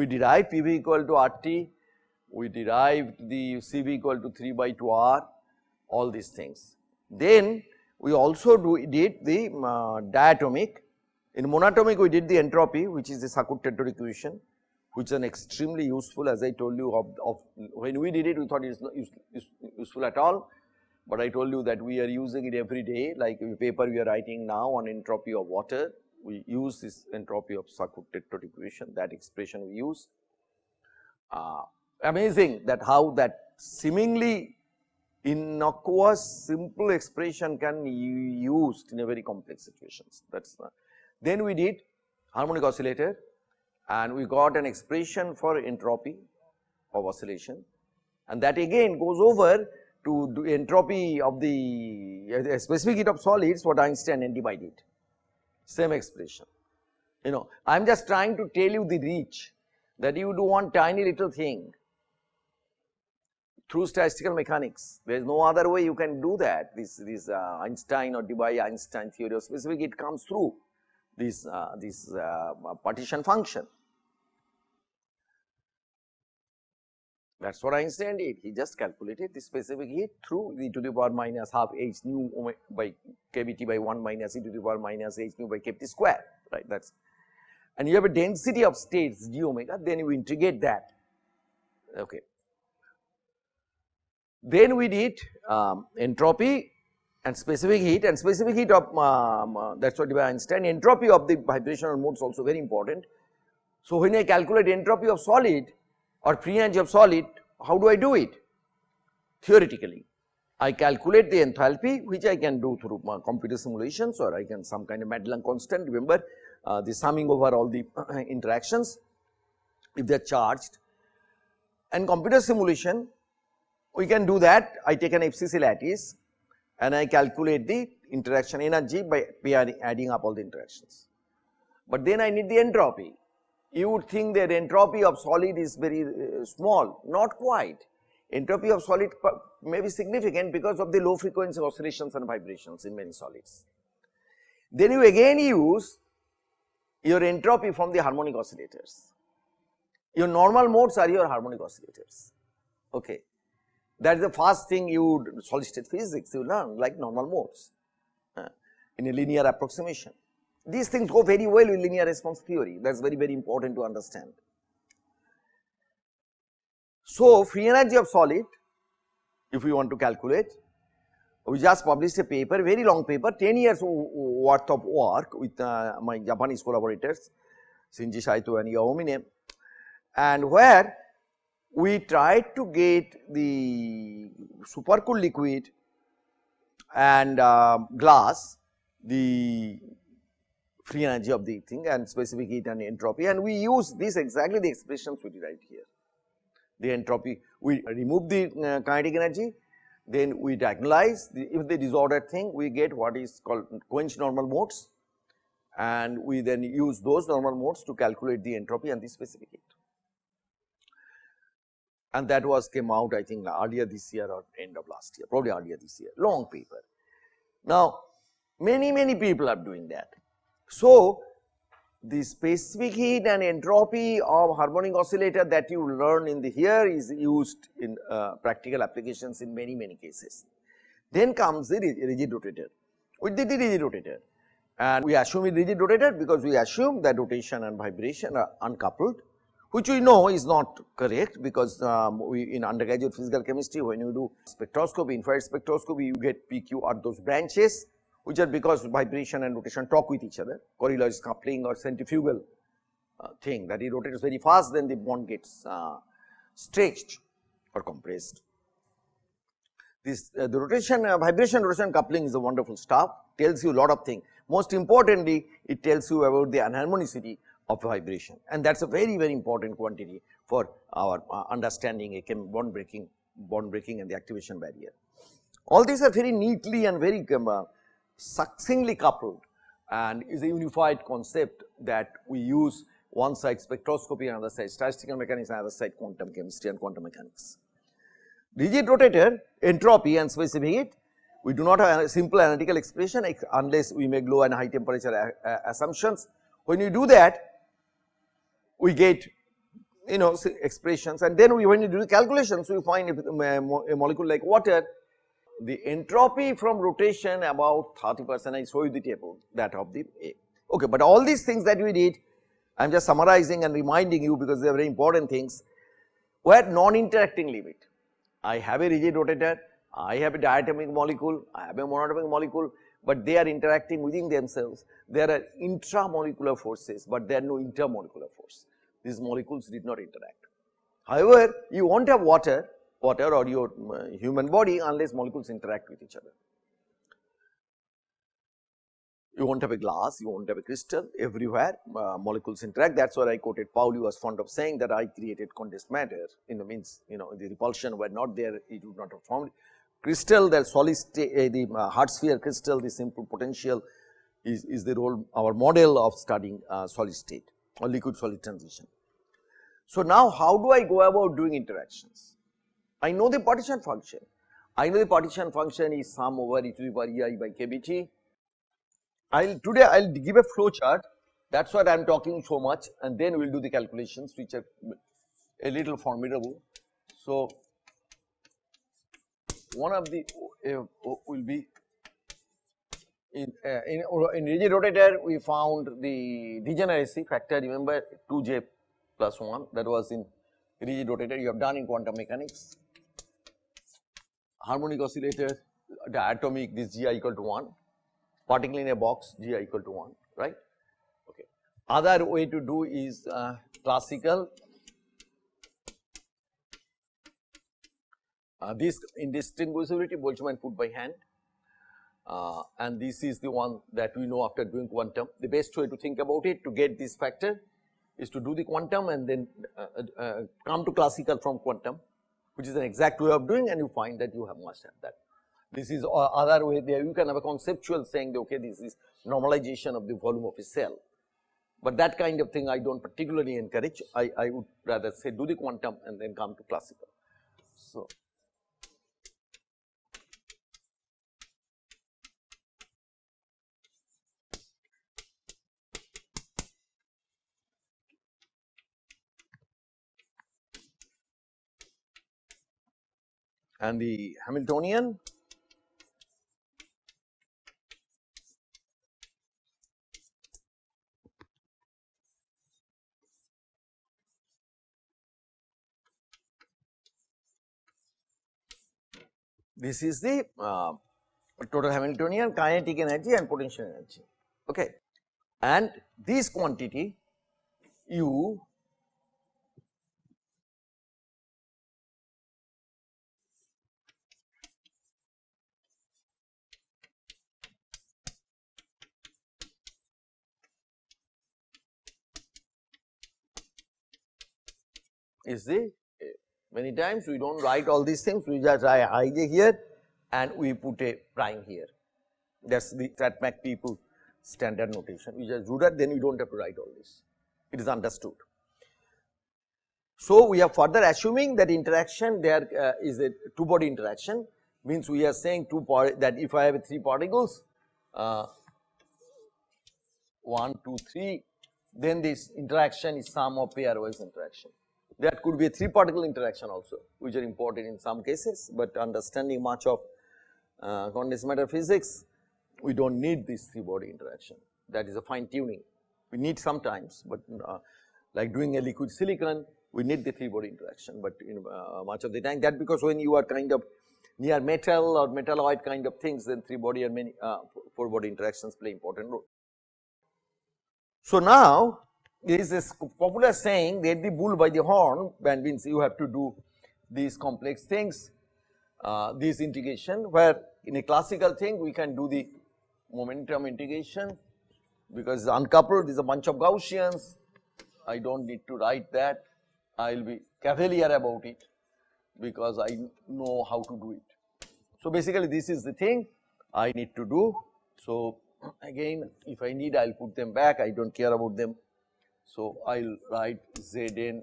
we derived PV equal to RT, we derived the CV equal to 3 by 2 R, all these things. Then we also do, did the uh, diatomic, in monatomic we did the entropy which is the Sackur-Tetrode equation which is an extremely useful as I told you of, of when we did it we thought it is not use, use, useful at all, but I told you that we are using it every day like paper we are writing now on entropy of water we use this entropy of Sackur-Tetrode equation that expression we use. Uh, amazing that how that seemingly innocuous simple expression can be used in a very complex situations. That is then we did harmonic oscillator and we got an expression for entropy of oscillation. And that again goes over to entropy of the specific heat of solids what Einstein and did same expression. You know I am just trying to tell you the reach that you do one tiny little thing through statistical mechanics. There is no other way you can do that. This, this uh, Einstein or Debye-Einstein theory of specific, it comes through this, uh, this uh, partition function. That is what Einstein did. He just calculated the specific heat through e to the power minus half h nu by kBT by 1 minus e to the power minus h nu by kBT square, right. That is and you have a density of states g omega, then you integrate that. Okay. Then we did um, entropy and specific heat and specific heat of um, uh, that is what by Einstein entropy of the vibrational modes also very important. So, when I calculate entropy of solid or free energy of solid how do I do it? Theoretically I calculate the enthalpy which I can do through uh, computer simulations or I can some kind of Madelung constant remember uh, the summing over all the interactions if they are charged and computer simulation we can do that I take an FCC lattice and I calculate the interaction energy by adding up all the interactions. But then I need the entropy. You would think that entropy of solid is very uh, small, not quite. Entropy of solid may be significant because of the low frequency oscillations and vibrations in many solids. Then you again use your entropy from the harmonic oscillators. Your normal modes are your harmonic oscillators. Okay. That is the first thing you would solid state physics you learn like normal modes uh, in a linear approximation. These things go very well with linear response theory that is very very important to understand. So, free energy of solid if we want to calculate we just published a paper very long paper 10 years worth of work with uh, my Japanese collaborators Shinji Saito and Yaomine and where we tried to get the supercooled liquid and uh, glass the free energy of the thing and specific heat and entropy and we use this exactly the expressions we derived here. The entropy we remove the uh, kinetic energy then we diagonalize the, if the disordered thing we get what is called quench normal modes and we then use those normal modes to calculate the entropy and the specific heat and that was came out I think earlier this year or end of last year probably earlier this year long paper. Now many many people are doing that. So the specific heat and entropy of harmonic oscillator that you learn in the here is used in uh, practical applications in many many cases. Then comes the rigid rotator. We did the rigid rotator and we assume it rigid rotator because we assume that rotation and vibration are uncoupled which we know is not correct because um, we in undergraduate physical chemistry when you do spectroscopy, infrared spectroscopy you get PQR those branches which are because vibration and rotation talk with each other Coriolis coupling or centrifugal uh, thing that it rotates very fast then the bond gets uh, stretched or compressed. This uh, the rotation uh, vibration rotation coupling is a wonderful stuff tells you a lot of things most importantly it tells you about the anharmonicity of vibration and that is a very very important quantity for our uh, understanding a bond breaking bond breaking and the activation barrier. All these are very neatly and very um, uh, succinctly coupled and is a unified concept that we use one side spectroscopy another side statistical mechanics another side quantum chemistry and quantum mechanics. Rigid rotator entropy and specific heat we do not have a simple analytical expression unless we make low and high temperature uh, uh, assumptions. When we do that we get you know expressions and then we when you do the calculations we find if a molecule like water the entropy from rotation about 30 percent I show you the table that of the A. Okay, but all these things that we did I am just summarizing and reminding you because they are very important things were non-interacting limit. I have a rigid rotator, I have a diatomic molecule, I have a monatomic molecule, but they are interacting within themselves. There are intramolecular forces, but there are no intermolecular force. These molecules did not interact. However, you won't have water, water or your uh, human body unless molecules interact with each other. You won't have a glass, you won't have a crystal everywhere uh, molecules interact that is why I quoted Pauli was fond of saying that I created condensed matter in the means you know the repulsion were not there it would not have formed. Crystal the solid state uh, the uh, hard sphere crystal the simple potential is, is the role our model of studying uh, solid state or liquid solid transition. So, now how do I go about doing interactions? I know the partition function. I know the partition function is sum over e to the power e i by k b t I'll today I'll give a flow chart that's what I'm talking so much and then we'll do the calculations which are a little formidable. So, one of the uh, will be in, uh, in, in rigid rotator we found the degeneracy factor remember 2j plus 1 that was in rigid rotator you have done in quantum mechanics. Harmonic oscillator the atomic this gi equal to 1 particle in a box G i equal to 1 right. Okay. Other way to do is uh, classical uh, this indistinguishability Boltzmann put by hand uh, and this is the one that we know after doing quantum. The best way to think about it to get this factor is to do the quantum and then uh, uh, come to classical from quantum which is an exact way of doing and you find that you have must have that. This is uh, other way there you can have a conceptual saying that okay this is normalization of the volume of a cell. But that kind of thing I do not particularly encourage I, I would rather say do the quantum and then come to classical. So, and the Hamiltonian This is the uh, total Hamiltonian kinetic energy and potential energy. Okay. And this quantity U is the Many times we do not write all these things, we just write ij here and we put a prime here. That is the StatMech people standard notation. We just do that, then we do not have to write all this. It is understood. So, we are further assuming that interaction there uh, is a two body interaction means we are saying two that if I have three particles uh, 1, 2, 3 then this interaction is sum of pairwise interaction. That could be a 3 particle interaction also which are important in some cases, but understanding much of uh, condensed matter physics we do not need this 3 body interaction that is a fine tuning. We need sometimes, but uh, like doing a liquid silicon we need the 3 body interaction, but in uh, much of the time that because when you are kind of near metal or metalloid kind of things then 3 body and many uh, 4 body interactions play important role. So, now there is this popular saying get the bull by the horn and means you have to do these complex things, uh, this integration where in a classical thing we can do the momentum integration because uncoupled is a bunch of Gaussians, I do not need to write that, I will be cavalier about it because I know how to do it. So, basically this is the thing I need to do. So, again if I need I will put them back, I do not care about them so, I will write Zn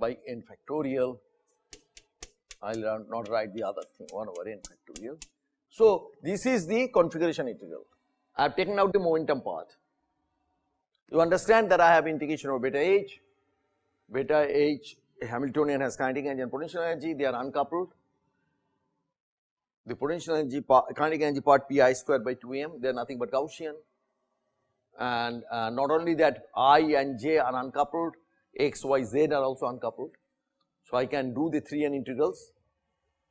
by n factorial, I will not write the other thing 1 over n factorial. So, this is the configuration integral. I have taken out the momentum part. You understand that I have integration over beta h beta H Hamiltonian has kinetic energy and potential energy, they are uncoupled. The potential energy part, kinetic energy part pi square by 2 m, they are nothing but Gaussian. And uh, not only that i and j are uncoupled, x, y, z are also uncoupled. So, I can do the 3 n integrals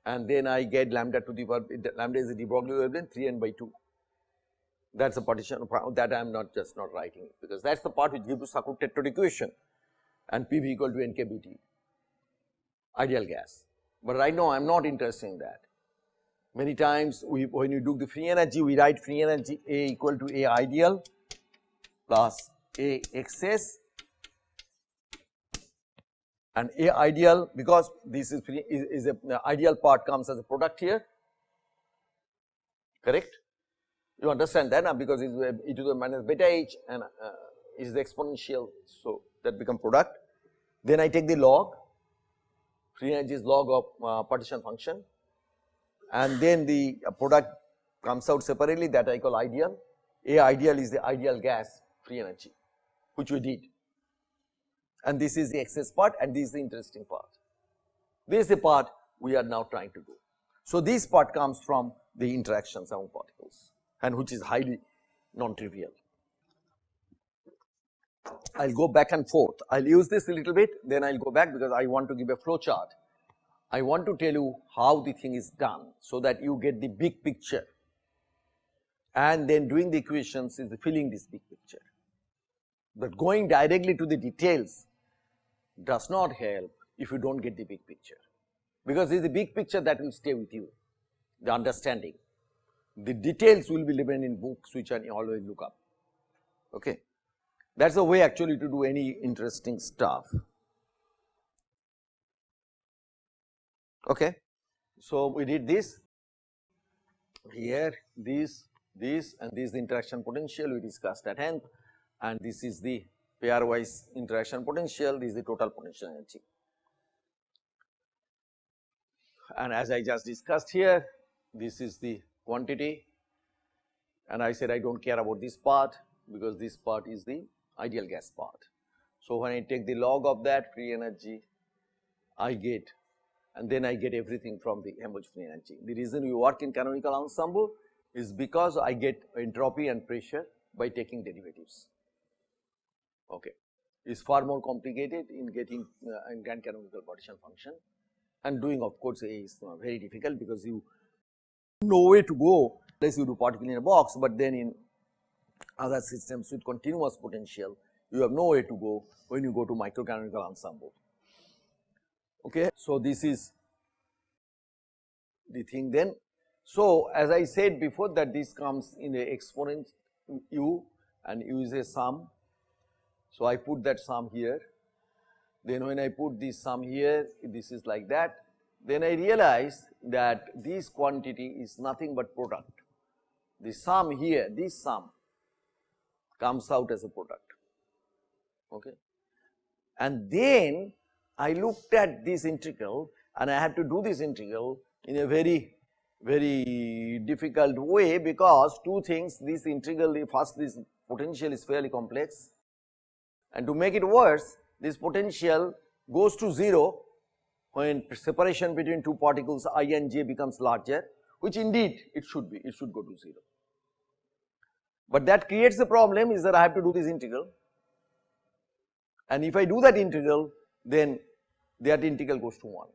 and then I get lambda to the power lambda is the de Broglie wavelength 3 n by 2. That is a partition that I am not just not writing because that is the part which gives you Sackur tetrode equation and PV equal to NKBT ideal gas. But right now I am not interested in that. Many times we when you do the free energy we write free energy A equal to A ideal plus A excess and A ideal because this is, is, is a ideal part comes as a product here correct. You understand that now because it is e to the minus beta h and uh, is the exponential so that become product. Then I take the log free energy is log of uh, partition function and then the uh, product comes out separately that I call ideal. A ideal is the ideal gas free energy which we did and this is the excess part and this is the interesting part. This is the part we are now trying to do. So, this part comes from the interactions among particles and which is highly non-trivial. I will go back and forth. I will use this a little bit, then I will go back because I want to give a flow chart. I want to tell you how the thing is done, so that you get the big picture and then doing the equations is filling this big picture. But going directly to the details does not help if you do not get the big picture, because it is the big picture that will stay with you, the understanding. The details will be given in books which I always look up. Okay. That is the way actually to do any interesting stuff. Okay. So, we did this here, this, this and this is the interaction potential we discussed at hand and this is the pairwise interaction potential, this is the total potential energy. And as I just discussed here, this is the quantity and I said I do not care about this part because this part is the ideal gas part. So, when I take the log of that free energy, I get and then I get everything from the Helmholtz free energy. The reason we work in canonical ensemble is because I get entropy and pressure by taking derivatives. Okay. It's far more complicated in getting uh, in grand canonical partition function and doing of course is uh, very difficult because you know where to go unless you do particle in a box, but then in other systems with continuous potential, you have nowhere to go when you go to microcanonical ensemble. Okay. So, this is the thing then. So, as I said before that this comes in the exponent u and u is a sum. So, I put that sum here. Then when I put this sum here, this is like that. Then I realize that this quantity is nothing but product. The sum here, this sum comes out as a product. Okay. And then I looked at this integral and I had to do this integral in a very very difficult way because two things this integral first this potential is fairly complex and to make it worse this potential goes to 0 when separation between two particles i and j becomes larger which indeed it should be it should go to 0. But that creates a problem is that I have to do this integral. And if I do that integral then that integral goes to 1.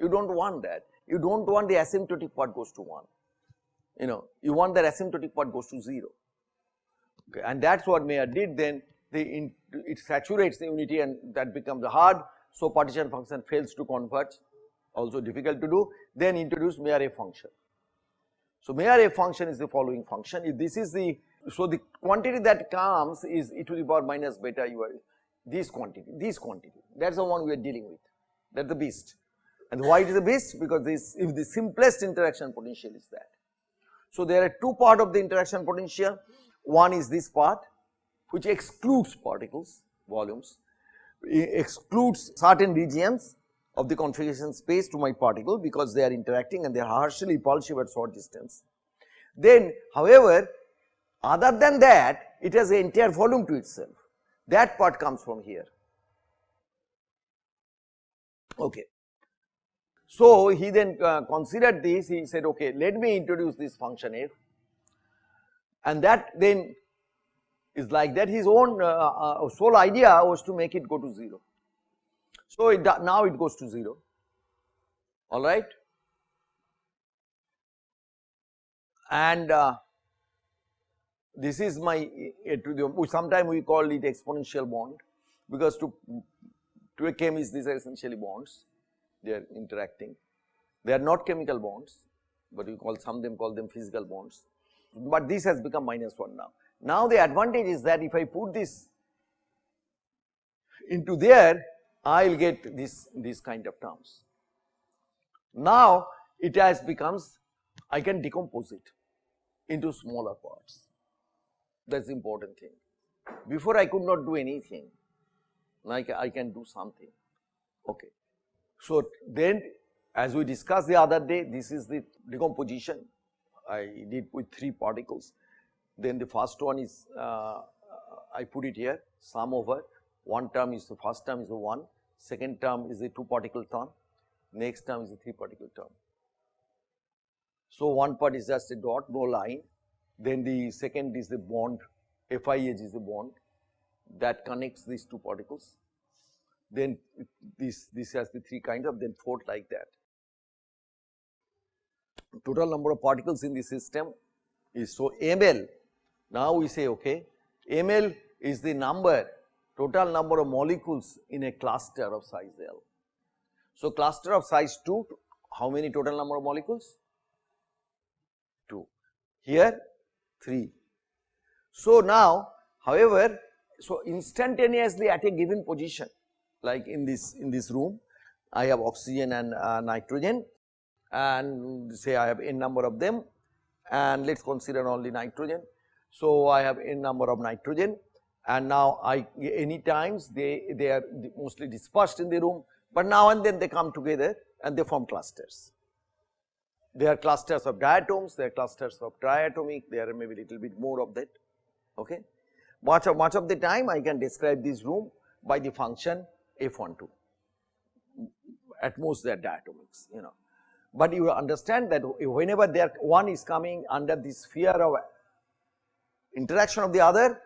You do not want that, you do not want the asymptotic part goes to 1, you know, you want that asymptotic part goes to 0 okay, and that is what Mayer did then the it saturates the unity and that becomes hard. So, partition function fails to converge also difficult to do then introduce Mayer function. So, Mayer function is the following function if this is the so the quantity that comes is e to the power minus beta are this quantity, this quantity, that is the one we are dealing with, that is the beast. And why it is a beast? Because this, if the simplest interaction potential is that. So there are two part of the interaction potential, one is this part which excludes particles, volumes, excludes certain regions of the configuration space to my particle because they are interacting and they are harshly repulsive at short distance. Then however, other than that it has an entire volume to itself that part comes from here. Okay. So, he then uh, considered this, he said, okay, let me introduce this function f and that then is like that his own uh, uh, sole idea was to make it go to 0. So, it now it goes to 0, alright. And uh, this is my, uh, to the, sometime we call it exponential bond because to, to a chemist these are essentially bonds, they are interacting. They are not chemical bonds, but we call some them call them physical bonds, but this has become minus 1 now. Now the advantage is that if I put this into there, I will get this, this kind of terms. Now it has becomes, I can decompose it into smaller parts, that is important thing. Before I could not do anything, like I can do something, okay. So then as we discussed the other day, this is the decomposition I did with 3 particles. Then the first one is uh, I put it here sum over. One term is the first term is the 1, second term is the 2 particle term, next term is the 3 particle term. So, one part is just a dot no line. Then the second is the bond. FIH is the bond. That connects these two particles. Then this this has the three kinds of then fourth like that. Total number of particles in the system is so ml. Now we say okay ml is the number total number of molecules in a cluster of size L. So cluster of size 2 how many total number of molecules? 2 here 3. So now however so instantaneously at a given position like in this in this room I have oxygen and uh, nitrogen and say I have n number of them and let us consider only nitrogen. So, I have n number of nitrogen and now I any times they, they are mostly dispersed in the room, but now and then they come together and they form clusters. They are clusters of diatoms, they are clusters of triatomic, there are maybe little bit more of that. Okay. Much of much of the time I can describe this room by the function f12, at most they are diatomics, you know. But you understand that whenever there one is coming under the sphere of interaction of the other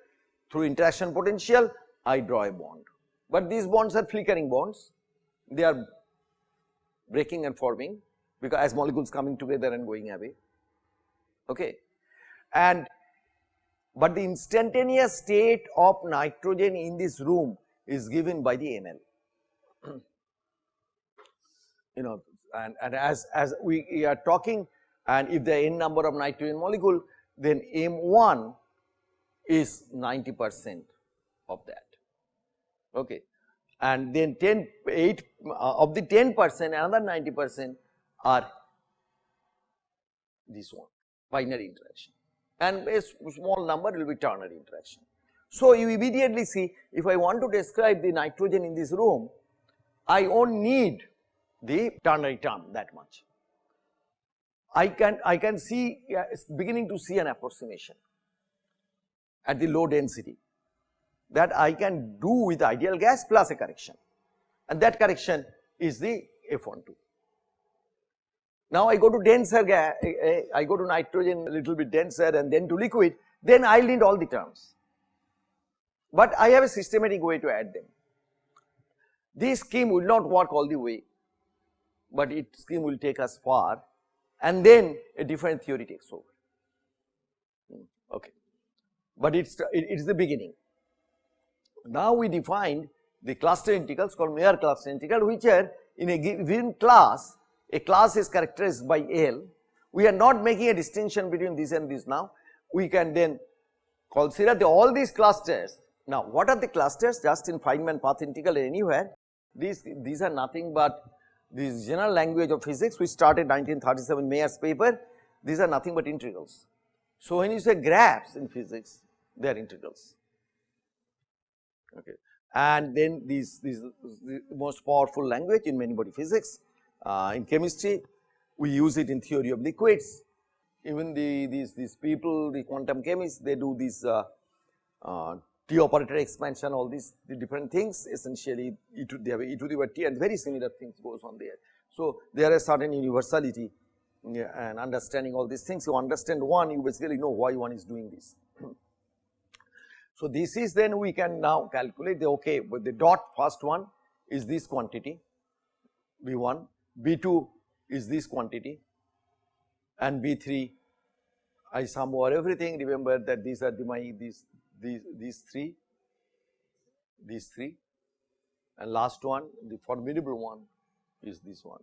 through interaction potential, I draw a bond. But these bonds are flickering bonds, they are breaking and forming because as molecules coming together and going away. Okay. And but the instantaneous state of nitrogen in this room is given by the ML. you know and, and as, as we are talking and if the n number of nitrogen molecule then M1 is 90 percent of that okay and then 10 8 uh, of the 10 percent another 90 percent are this one binary interaction and a small number will be ternary interaction. So, you immediately see if I want to describe the nitrogen in this room I won't need the ternary term that much. I can I can see uh, beginning to see an approximation at the low density that I can do with ideal gas plus a correction and that correction is the F12. Now I go to denser gas, I go to nitrogen a little bit denser and then to liquid, then I need all the terms. But I have a systematic way to add them. This scheme will not work all the way but its scheme will take us far and then a different theory takes over. Hmm, okay. But it's it is the beginning. Now we defined the cluster integrals called Mayer cluster integral which are in a given class, a class is characterized by L. We are not making a distinction between this and this now. We can then consider the, all these clusters. Now what are the clusters just in Feynman path integral anywhere? These, these are nothing but this general language of physics which started 1937 Mayer's paper, these are nothing but integrals. So, when you say graphs in physics, they are integrals. Okay. And then these, these the most powerful language in many body physics, uh, in chemistry, we use it in theory of liquids. Even the these these people, the quantum chemists, they do these uh, uh, T operator expansion all these the different things essentially e to they have e to the t and very similar things goes on there. So, there is certain universality and understanding all these things you understand one you basically know why one is doing this. So, this is then we can now calculate the okay with the dot first one is this quantity B1, B2 is this quantity and B3 I sum over everything remember that these are the my these these these three these three and last one the formidable one is this one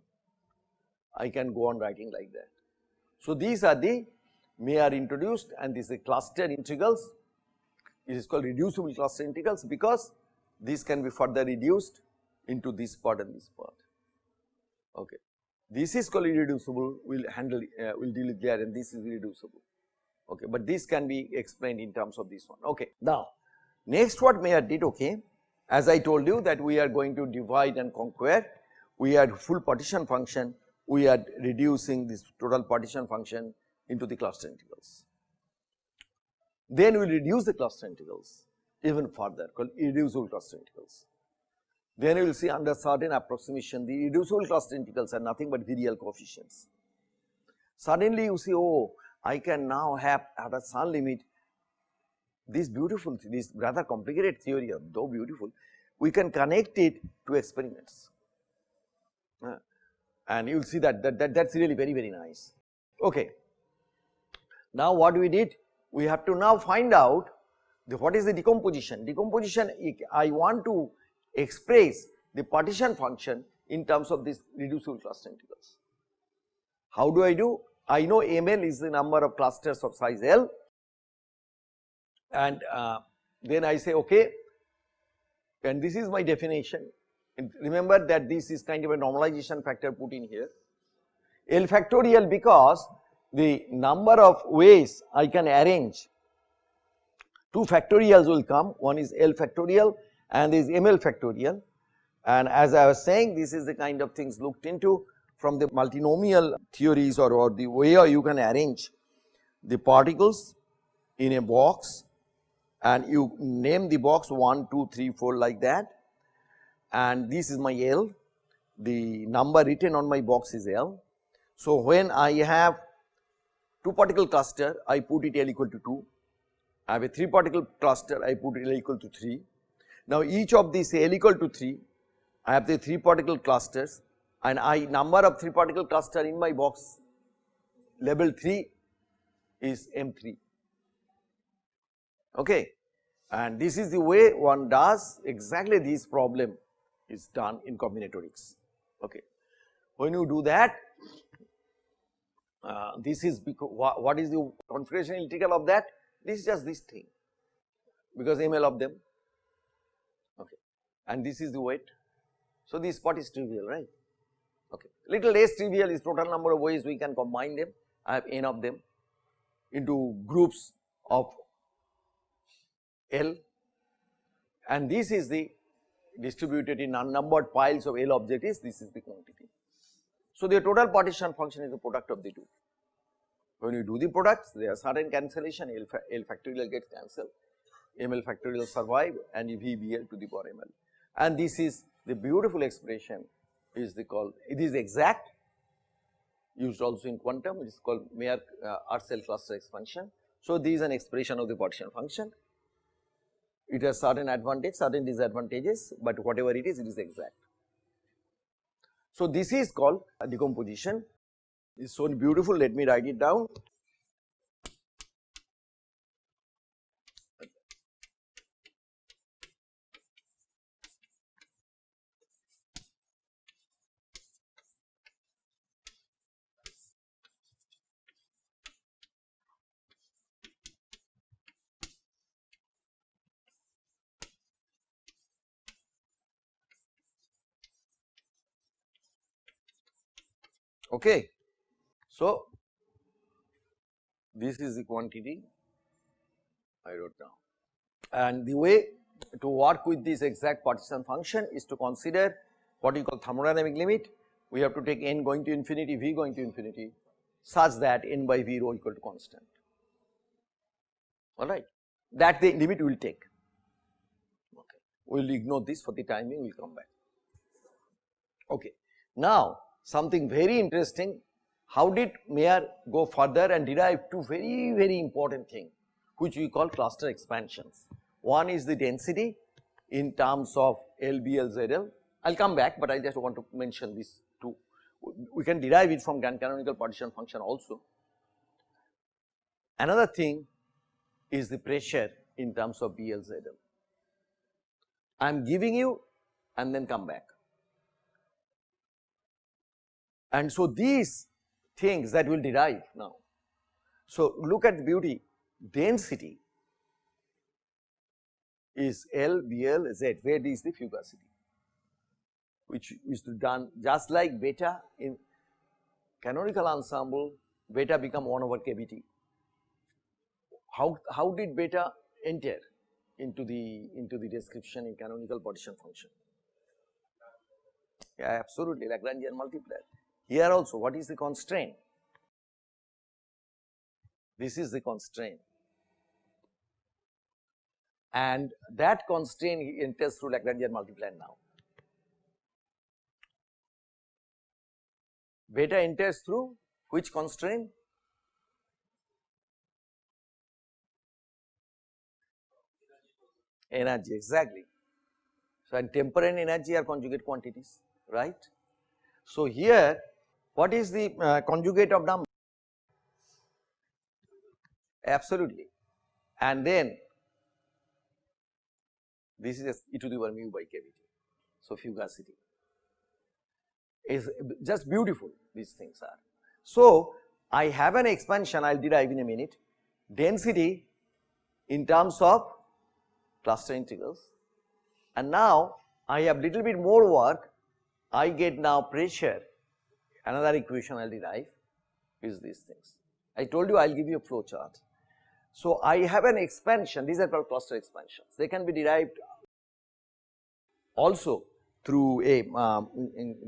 I can go on writing like that. So, these are the Mayer introduced and these are cluster integrals it is called reducible cluster integrals because these can be further reduced into this part and this part. Okay. This is called irreducible, we will handle, uh, we will deal with there and this is irreducible. Okay. But this can be explained in terms of this one. Okay. Now, next what Mayer did, okay, as I told you that we are going to divide and conquer, we had full partition function, we are reducing this total partition function into the cluster integrals. Then we will reduce the cluster integrals even further called irreducible cluster integrals. Then you will see under certain approximation the reducible cluster integrals are nothing but virial coefficients. Suddenly you see oh I can now have at a some limit this beautiful this rather complicated theory though beautiful we can connect it to experiments uh, and you will see that, that that that's really very very nice. Okay. Now what we did we have to now find out the, what is the decomposition decomposition I want to express the partition function in terms of this reducible cluster integrals. How do I do? I know ML is the number of clusters of size L and uh, then I say okay and this is my definition and remember that this is kind of a normalization factor put in here L factorial because the number of ways I can arrange. Two factorials will come. One is L factorial and is ML factorial. And as I was saying this is the kind of things looked into from the multinomial theories or, or the way you can arrange the particles in a box. And you name the box 1, 2, 3, 4 like that. And this is my L, the number written on my box is L. So, when I have 2 particle cluster I put it L equal to 2, I have a 3 particle cluster I put L equal to 3 now each of these L equal to 3, I have the 3 particle clusters and I number of 3 particle cluster in my box level 3 is M3 okay? And this is the way one does exactly this problem is done in combinatorics. Okay. When you do that uh, this is because what is the configuration integral of that? This is just this thing. Because ML of them. Okay. And this is the weight. So, this part is trivial right? Okay. Little less trivial is total number of ways we can combine them I have n of them into groups of L. And this is the distributed in unnumbered piles of L objects this is the quantity. So, the total partition function is the product of the two. When you do the products there are certain cancellation L, L factorial gets cancelled, ML factorial survive and VBL to the power ML and this is the beautiful expression is the called it is exact used also in quantum it is called Mayer uh, cell cluster expansion. So, this is an expression of the partition function it has certain advantage certain disadvantages, but whatever it is it is exact. So, this is called decomposition. Is so beautiful. Let me write it down Okay. So, this is the quantity I wrote down and the way to work with this exact partition function is to consider what you call thermodynamic limit. We have to take n going to infinity, v going to infinity such that n by v rho equal to constant, alright. That the limit we will take. okay. we will ignore this for the timing, we will come back. Okay. Now, something very interesting, how did Mayer go further and derive two very, very important things, which we call cluster expansions. One is the density in terms of LBLZL. I will come back, but I just want to mention these two. We can derive it from grand canonical partition function also. Another thing is the pressure in terms of BLZL. I am giving you and then come back. And so these things that will derive now. So look at the beauty, density is L, BL, Z, where is the fugacity, which is done just like beta in canonical ensemble, beta become 1 over KBT. How, how did beta enter into the into the description in canonical partition function? Yeah, absolutely Lagrangian multiplier. Here also what is the constraint? This is the constraint and that constraint enters through Lagrangian multiplier now. Beta enters through which constraint? Energy exactly. So, and temper and energy are conjugate quantities right. So, here what is the uh, conjugate of number? Absolutely. And then this is e to the power mu by kBt. So, fugacity is just beautiful these things are. So, I have an expansion I will derive in a minute density in terms of cluster integrals and now I have little bit more work I get now pressure another equation I will derive is these things. I told you I will give you a flow chart. So, I have an expansion these are called cluster expansions they can be derived also through a um,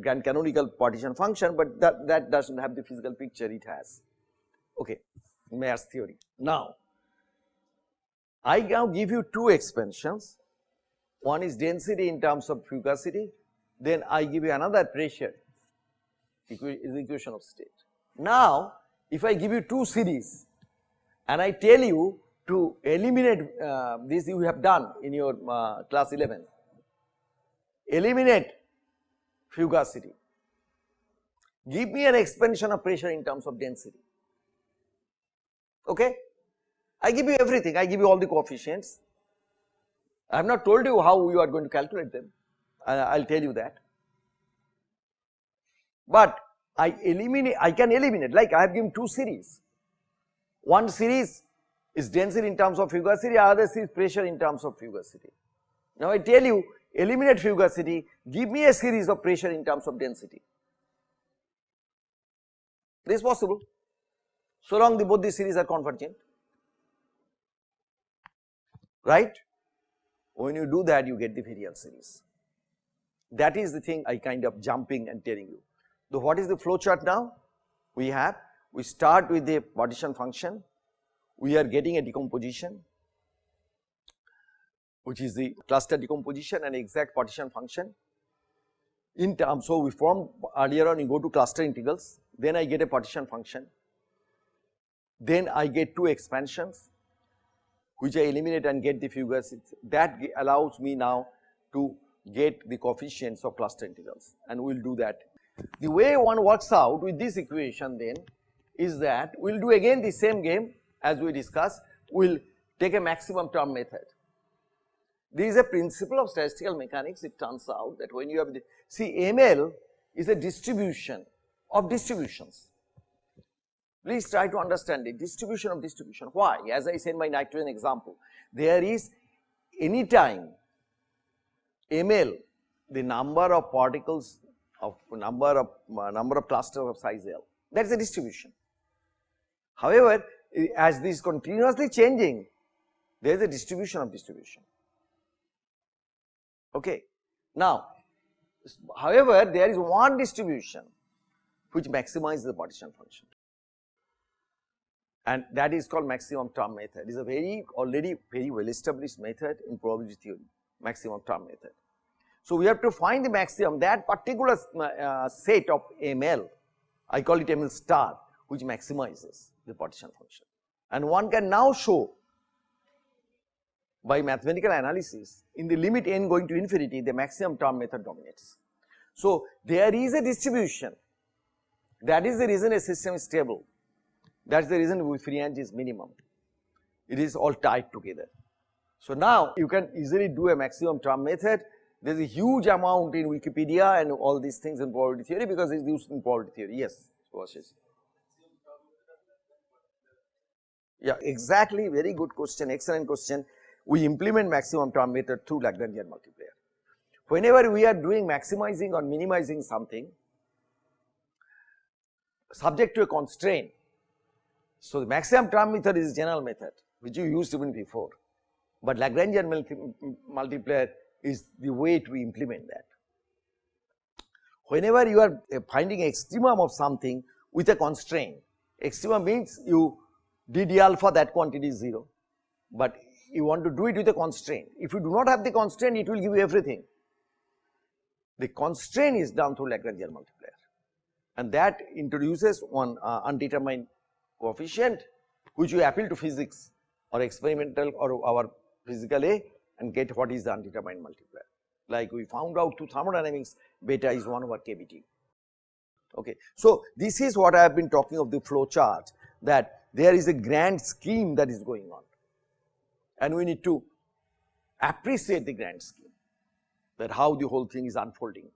grand canonical partition function, but that, that does not have the physical picture it has. Okay, Mayer's theory. Now, I now give you two expansions, one is density in terms of fugacity, then I give you another pressure is equation of state. Now, if I give you two series and I tell you to eliminate uh, this you have done in your uh, class 11, eliminate fugacity, give me an expansion of pressure in terms of density, okay. I give you everything, I give you all the coefficients. I have not told you how you are going to calculate them, I will tell you that. But I eliminate, I can eliminate like I have given two series. One series is density in terms of fugacity, other series pressure in terms of fugacity. Now I tell you eliminate fugacity, give me a series of pressure in terms of density. This is possible, so long the both these series are convergent right. When you do that you get the virial series. That is the thing I kind of jumping and telling you. So what is the flow chart now? We have, we start with the partition function, we are getting a decomposition which is the cluster decomposition and exact partition function. In terms, so we form earlier on you go to cluster integrals, then I get a partition function, then I get two expansions which I eliminate and get the figures that allows me now to get the coefficients of cluster integrals and we will do that. The way one works out with this equation then is that we will do again the same game as we discussed, we will take a maximum term method. This is a principle of statistical mechanics it turns out that when you have the, see ML is a distribution of distributions Please try to understand the distribution of distribution. Why? As I said my nitrogen example, there is any time ml the number of particles of number of uh, number of clusters of size L that is a distribution. However, as this continuously changing there is a distribution of distribution. Okay. Now, however, there is one distribution which maximizes the partition function and that is called maximum term method. It is a very already very well established method in probability theory. maximum term method. So, we have to find the maximum that particular uh, set of ML, I call it ML star which maximizes the partition function. And one can now show by mathematical analysis in the limit n going to infinity the maximum term method dominates. So, there is a distribution that is the reason a system is stable that is the reason free energy is minimum it is all tied together. So, now you can easily do a maximum term method there is a huge amount in Wikipedia and all these things in probability theory because it is used in probability theory yes Vashish. Yeah exactly very good question excellent question we implement maximum term method through Lagrangian multiplier. Whenever we are doing maximizing or minimizing something subject to a constraint. So, the maximum term method is general method which you used even before, but Lagrangian multi multiplier is the way to implement that. Whenever you are uh, finding extremum of something with a constraint, extremum means you d alpha that quantity is 0, but you want to do it with a constraint. If you do not have the constraint, it will give you everything. The constraint is done through Lagrangian multiplier and that introduces one uh, undetermined coefficient which you appeal to physics or experimental or our physical A and get what is the undetermined multiplier. Like we found out through thermodynamics beta is 1 over kBT. Okay. So, this is what I have been talking of the flow chart that there is a grand scheme that is going on and we need to appreciate the grand scheme that how the whole thing is unfolding.